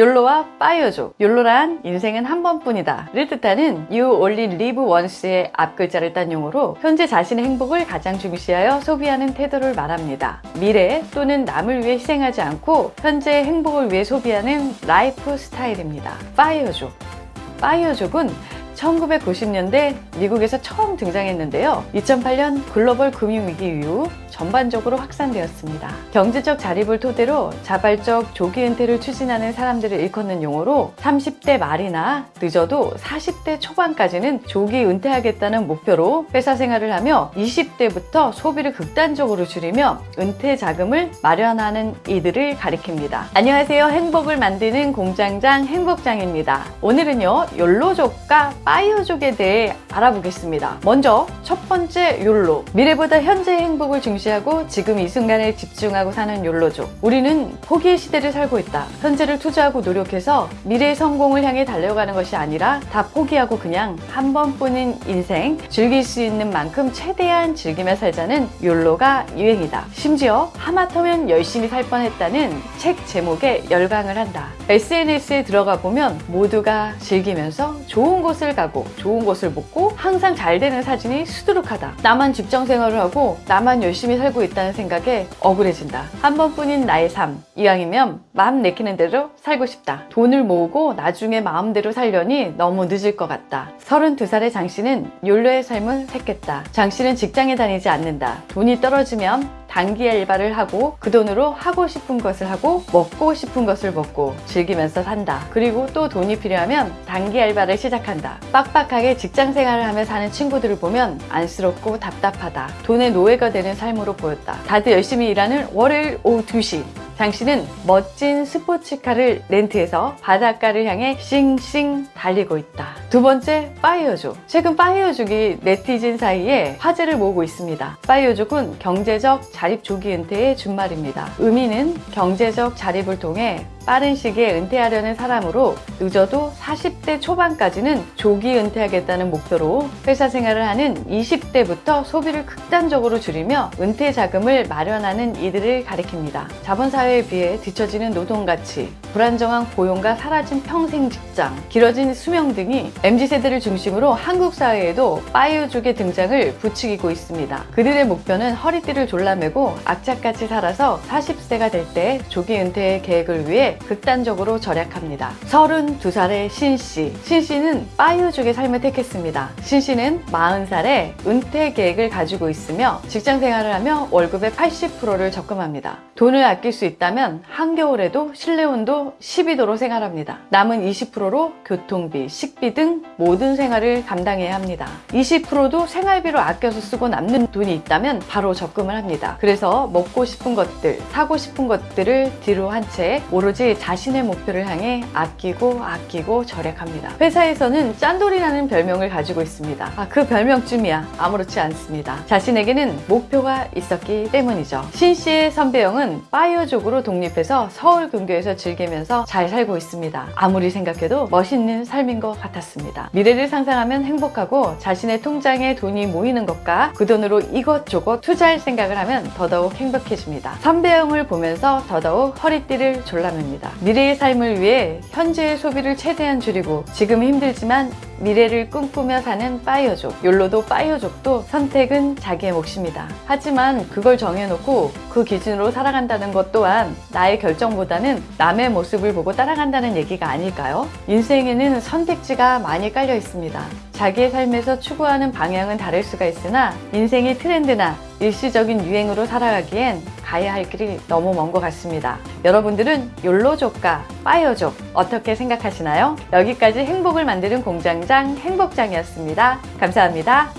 욜로와 파이어족 욜로란 인생은 한 번뿐이다. 를 뜻하는 You only live once의 앞글자를 딴 용어로 현재 자신의 행복을 가장 중시하여 소비하는 태도를 말합니다. 미래 또는 남을 위해 희생하지 않고 현재의 행복을 위해 소비하는 라이프 스타일입니다. 파이어족. 파이어족은 1990년대 미국에서 처음 등장했는데요. 2008년 글로벌 금융위기 이후 전반적으로 확산되었습니다. 경제적 자립을 토대로 자발적 조기 은퇴를 추진하는 사람들을 일컫는 용어로 30대 말이나 늦어도 40대 초반까지는 조기 은퇴하겠다는 목표로 회사 생활을 하며 20대부터 소비를 극단적으로 줄이며 은퇴 자금을 마련하는 이들을 가리킵니다. 안녕하세요. 행복을 만드는 공장장 행복장입니다. 오늘은요. 욜로족과 파이어족에 대해 알아보겠습니다. 먼저 첫 번째 욜로 미래보다 현재의 행복을 중시하고 지금 이 순간에 집중하고 사는 욜로족 우리는 포기의 시대를 살고 있다. 현재를 투자하고 노력해서 미래의 성공을 향해 달려가는 것이 아니라 다 포기하고 그냥 한 번뿐인 인생 즐길 수 있는 만큼 최대한 즐기며 살자는 욜로가 유행이다. 심지어 하마터면 열심히 살 뻔했다는 책 제목에 열광을 한다. SNS에 들어가 보면 모두가 즐기면서 좋은 곳을 가고 좋은 것을 먹고 항상 잘 되는 사진이 수두룩하다. 나만 직장 생활을 하고 나만 열심히 살고 있다는 생각에 억울해진다. 한 번뿐인 나의 삶. 이왕이면 마음 내키는 대로 살고 싶다. 돈을 모으고 나중에 마음대로 살려니 너무 늦을 것 같다. 32살의 장 씨는 욜로의 삶을 택했다. 장 씨는 직장에 다니지 않는다. 돈이 떨어지면 단기 알바를 하고 그 돈으로 하고 싶은 것을 하고 먹고 싶은 것을 먹고 즐기면서 산다. 그리고 또 돈이 필요하면 단기 알바를 시작한다. 빡빡하게 직장 생활을 하며 사는 친구들을 보면 안쓰럽고 답답하다. 돈의 노예가 되는 삶으로 보였다. 다들 열심히 일하는 월요일 오후 2시 장 씨는 멋진 스포츠카를 렌트해서 바닷가를 향해 싱싱 달리고 있다. 두 번째, 파이어족. 최근 파이어족이 네티즌 사이에 화제를 모으고 있습니다. 파이어족은 경제적 자립 조기 은퇴의 준말입니다. 의미는 경제적 자립을 통해 빠른 시기에 은퇴하려는 사람으로 늦어도 40대 초반까지는 조기 은퇴하겠다는 목표로 회사 생활을 하는 20대부터 소비를 극단적으로 줄이며 은퇴 자금을 마련하는 이들을 가리킵니다. 자본사회에 비해 뒤처지는 노동가치, 불안정한 고용과 사라진 평생 직장, 길어진 수명 등이 MZ세대를 중심으로 한국 사회에도 파이어족의 등장을 부추기고 있습니다. 그들의 목표는 허리띠를 졸라매고 악착같이 살아서 40세가 될 때 조기 은퇴 계획을 위해 극단적으로 절약합니다. 32살의 신씨. 신씨는 파이어족의 삶을 택했습니다. 신씨는 40살에 은퇴 계획을 가지고 있으며 직장 생활을 하며 월급의 80%를 적금합니다. 돈을 아낄 수 있다면 한겨울에도 실내 온도 12도로 생활합니다. 남은 20%로 교통비, 식비 등 모든 생활을 감당해야 합니다. 20%도 생활비로 아껴서 쓰고 남는 돈이 있다면 바로 적금을 합니다. 그래서 먹고 싶은 것들, 사고 싶은 것들을 뒤로 한 채 오로지 자신의 목표를 향해 아끼고 아끼고 절약합니다. 회사에서는 짠돌이라는 별명을 가지고 있습니다. 아, 그 별명쯤이야 아무렇지 않습니다. 자신에게는 목표가 있었기 때문이죠. 신 씨의 선배형은 파이어족으로 독립해서 서울 근교에서 즐기 면서 잘 살고 있습니다. 아무리 생각해도 멋있는 삶인 것 같았습니다. 미래를 상상하면 행복하고 자신의 통장에 돈이 모이는 것과 그 돈으로 이것저것 투자할 생각을 하면 더더욱 행복해집니다. 선배형을 보면서 더더욱 허리띠를 졸라맵니다. 미래의 삶을 위해 현재의 소비를 최대한 줄이고 지금 힘들지만 미래를 꿈꾸며 사는 파이어족 욜로도 파이어족도 선택은 자기의 몫입니다 하지만 그걸 정해놓고 그 기준으로 살아간다는 것 또한 나의 결정보다는 남의 모습을 보고 따라간다는 얘기가 아닐까요? 인생에는 선택지가 많이 깔려 있습니다 자기의 삶에서 추구하는 방향은 다를 수가 있으나 인생의 트렌드나 일시적인 유행으로 살아가기엔 가야 할 길이 너무 먼 것 같습니다. 여러분들은 욜로족과 파이어족 어떻게 생각하시나요? 여기까지 행복을 만드는 공장장 행복장이었습니다. 감사합니다.